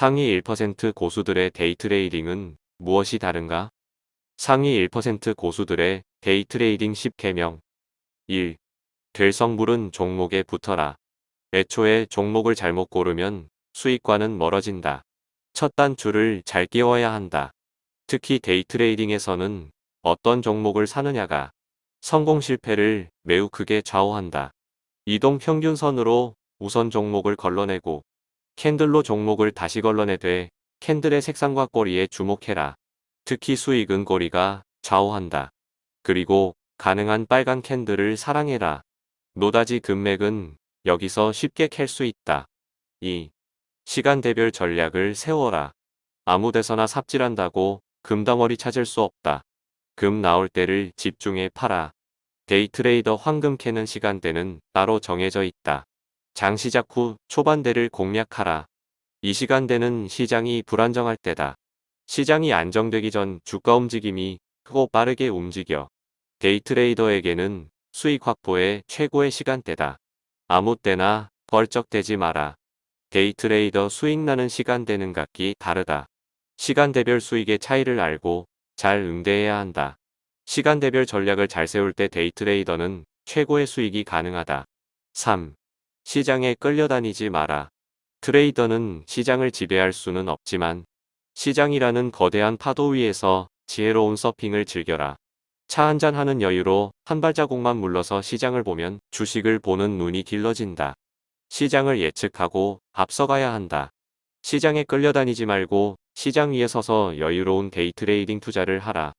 상위 1% 고수들의 데이트레이딩은 무엇이 다른가? 상위 1% 고수들의 데이트레이딩 10계명 1. 될성부른 종목에 붙어라. 애초에 종목을 잘못 고르면 수익과는 멀어진다. 첫 단추를 잘 끼워야 한다. 특히 데이트레이딩에서는 어떤 종목을 사느냐가 성공 실패를 매우 크게 좌우한다. 이동 평균선으로 우선 종목을 걸러내고 캔들로 종목을 다시 걸러내되 캔들의 색상과 꼬리에 주목해라. 특히 수익은 꼬리가 좌우한다. 그리고 가능한 빨간 캔들을 사랑해라. 노다지 금맥은 여기서 쉽게 캘 수 있다. 2. 시간대별 전략을 세워라. 아무 데서나 삽질한다고 금덩어리 찾을 수 없다. 금 나올 때를 집중해 팔아. 데이트레이더 황금 캐는 시간대는 따로 정해져 있다. 장 시작 후 초반대를 공략하라. 이 시간대는 시장이 불안정할 때다. 시장이 안정되기 전 주가 움직임이 크고 빠르게 움직여. 데이트레이더에게는 수익 확보의 최고의 시간대다. 아무 때나 벌쩍대지 마라. 데이트레이더 수익 나는 시간대는 각기 다르다. 시간대별 수익의 차이를 알고 잘 응대해야 한다. 시간대별 전략을 잘 세울 때 데이트레이더는 최고의 수익이 가능하다. 3. 시장에 끌려다니지 마라. 트레이더는 시장을 지배할 수는 없지만 시장이라는 거대한 파도 위에서 지혜로운 서핑을 즐겨라. 차 한잔 하는 여유로 한 발자국만 물러서 시장을 보면 주식을 보는 눈이 길러진다. 시장을 예측하고 앞서가야 한다. 시장에 끌려다니지 말고 시장 위에 서서 여유로운 데이트레이딩 투자를 하라.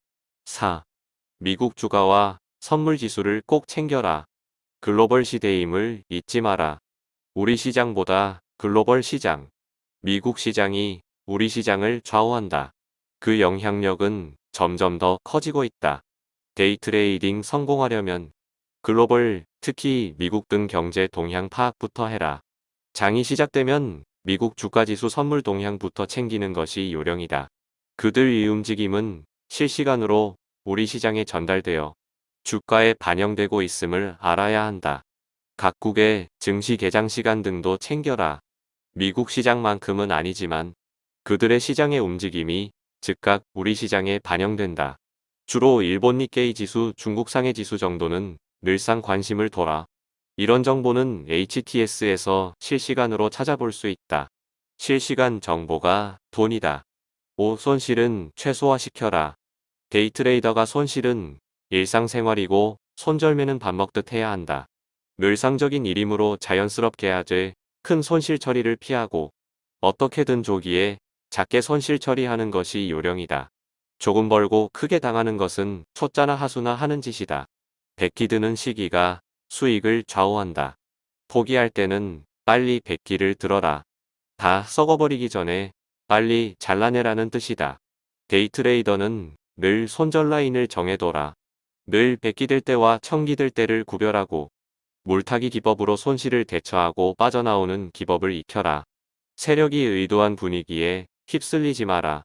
4. 미국 주가와 선물 지수를 꼭 챙겨라. 글로벌 시대임을 잊지 마라. 우리 시장보다 글로벌 시장, 미국 시장이 우리 시장을 좌우한다. 그 영향력은 점점 더 커지고 있다. 데이트레이딩 성공하려면 글로벌, 특히 미국 등 경제 동향 파악부터 해라. 장이 시작되면 미국 주가지수 선물 동향부터 챙기는 것이 요령이다. 그들의 움직임은 실시간으로 우리 시장에 전달되어 주가에 반영되고 있음을 알아야 한다. 각국의 증시 개장 시간 등도 챙겨라. 미국 시장만큼은 아니지만 그들의 시장의 움직임이 즉각 우리 시장에 반영된다. 주로 일본 니케이 지수, 중국 상해 지수 정도는 늘상 관심을 둬라. 이런 정보는 HTS에서 실시간으로 찾아볼 수 있다. 실시간 정보가 돈이다. 5. 손실은 최소화시켜라. 데이트레이더가 손실은 일상생활이고 손절매는 밥 먹듯 해야 한다. 늘상적인 일이므로 자연스럽게 하되 큰 손실 처리를 피하고 어떻게든 조기에 작게 손실 처리하는 것이 요령이다. 조금 벌고 크게 당하는 것은 초짜나 하수나 하는 짓이다. 백기 드는 시기가 수익을 좌우한다. 포기할 때는 빨리 백기를 들어라. 다 썩어버리기 전에 빨리 잘라내라는 뜻이다. 데이트레이더는 늘 손절 라인을 정해둬라. 늘 백기 될 때와 청기 될 때를 구별하고 물타기 기법으로 손실을 대처하고 빠져나오는 기법을 익혀라. 세력이 의도한 분위기에 휩쓸리지 마라.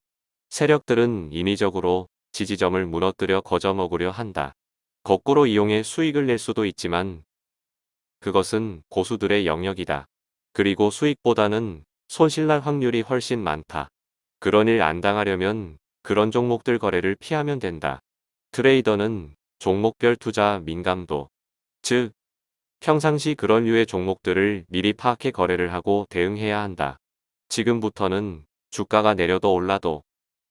세력들은 인위적으로 지지점을 무너뜨려 거저먹으려 한다. 거꾸로 이용해 수익을 낼 수도 있지만 그것은 고수들의 영역이다. 그리고 수익보다는 손실날 확률이 훨씬 많다. 그런 일 안 당하려면 그런 종목들 거래를 피하면 된다. 트레이더는 종목별 투자 민감도, 즉 평상시 그런 류의 종목들을 미리 파악해 거래를 하고 대응해야 한다. 지금부터는 주가가 내려도 올라도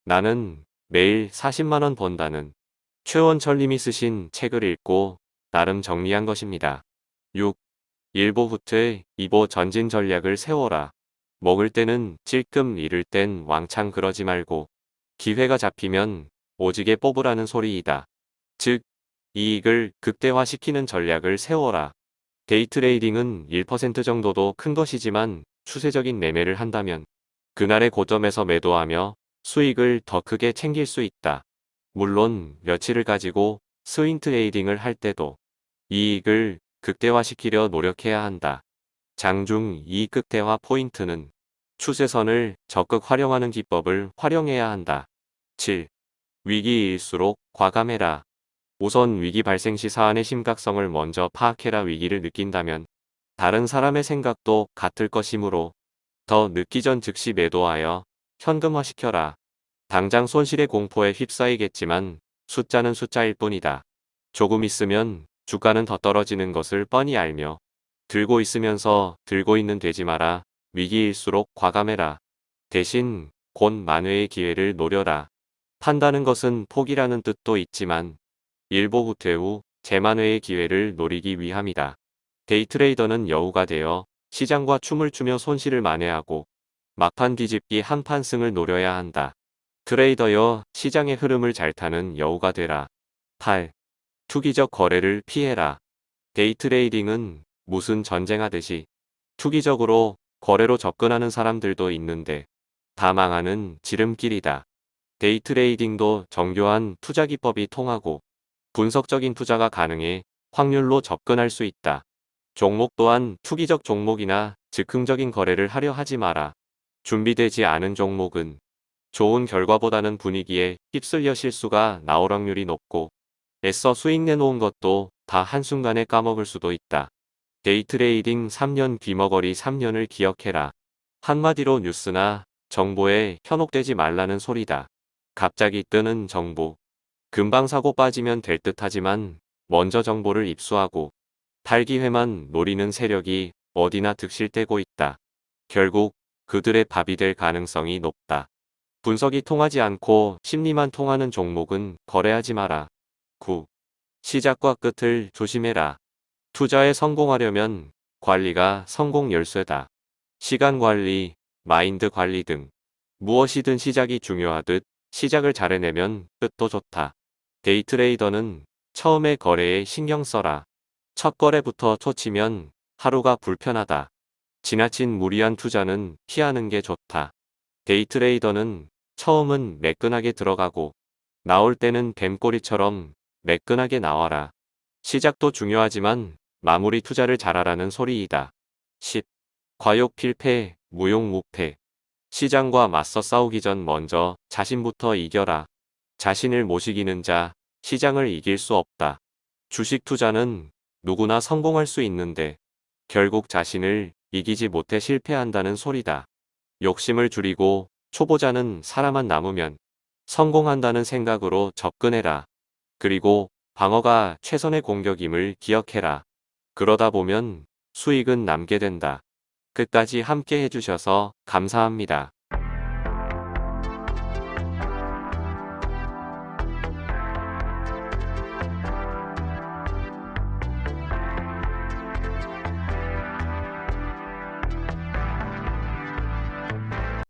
나는 매일 40만원 번다는 최원철님이 쓰신 책을 읽고 나름 정리한 것입니다. 6. 1보 후퇴 2보 전진 전략을 세워라. 먹을 때는 찔끔 잃을 땐 왕창 그러지 말고 기회가 잡히면 오지게 뽑으라는 소리이다. 즉 이익을 극대화시키는 전략을 세워라. 데이트레이딩은 1% 정도도 큰 것이지만 추세적인 매매를 한다면 그날의 고점에서 매도하며 수익을 더 크게 챙길 수 있다. 물론 며칠을 가지고 swing trading을 할 때도 이익을 극대화시키려 노력해야 한다. 장중 이익 극대화 포인트는 추세선을 적극 활용하는 기법을 활용해야 한다. 7. 위기일수록 과감해라. 우선 위기 발생 시 사안의 심각성을 먼저 파악해라 위기를 느낀다면 다른 사람의 생각도 같을 것이므로 더 늦기 전 즉시 매도하여 현금화시켜라. 당장 손실의 공포에 휩싸이겠지만 숫자는 숫자일 뿐이다. 조금 있으면 주가는 더 떨어지는 것을 뻔히 알며 들고 있으면서 들고 있는 되지 마라. 위기일수록 과감해라. 대신 곧 만회의 기회를 노려라. 판다는 것은 포기라는 뜻도 있지만 일보 후퇴 후 재만회의 기회를 노리기 위함이다. 데이트레이더는 여우가 되어 시장과 춤을 추며 손실을 만회하고 막판 뒤집기 한판 승을 노려야 한다. 트레이더여 시장의 흐름을 잘 타는 여우가 되라. 8. 투기적 거래를 피해라. 데이트레이딩은 무슨 전쟁하듯이 투기적으로 거래로 접근하는 사람들도 있는데 다 망하는 지름길이다. 데이트레이딩도 정교한 투자 기법이 통하고 분석적인 투자가 가능해 확률로 접근할 수 있다. 종목 또한 투기적 종목이나 즉흥적인 거래를 하려 하지 마라. 준비되지 않은 종목은 좋은 결과보다는 분위기에 휩쓸려 실수가 나올 확률이 높고 애써 수익 내놓은 것도 다 한순간에 까먹을 수도 있다. 데이트레이딩 3년 귀머거리 3년을 기억해라. 한마디로 뉴스나 정보에 현혹되지 말라는 소리다. 갑자기 뜨는 정보. 금방 사고 빠지면 될 듯 하지만 먼저 정보를 입수하고 탈기회만 노리는 세력이 어디나 득실되고 있다. 결국 그들의 밥이 될 가능성이 높다. 분석이 통하지 않고 심리만 통하는 종목은 거래하지 마라. 9. 시작과 끝을 조심해라. 투자에 성공하려면 관리가 성공 열쇠다. 시간 관리, 마인드 관리 등 무엇이든 시작이 중요하듯 시작을 잘 해내면 끝도 좋다. 데이트레이더는 처음에 거래에 신경 써라. 첫 거래부터 초치면 하루가 불편하다. 지나친 무리한 투자는 피하는 게 좋다. 데이트레이더는 처음은 매끈하게 들어가고 나올 때는 뱀꼬리처럼 매끈하게 나와라. 시작도 중요하지만 마무리 투자를 잘하라는 소리이다. 10. 과욕 필패, 무용 무패. 시장과 맞서 싸우기 전 먼저 자신부터 이겨라. 자신을 못 이기는 자, 시장을 이길 수 없다. 주식 투자는 누구나 성공할 수 있는데 결국 자신을 이기지 못해 실패한다는 소리다. 욕심을 줄이고 초보자는 살아만 남으면 성공한다는 생각으로 접근해라. 그리고 방어가 최선의 공격임을 기억해라. 그러다 보면 수익은 남게 된다. 끝까지 함께 해주셔서 감사합니다.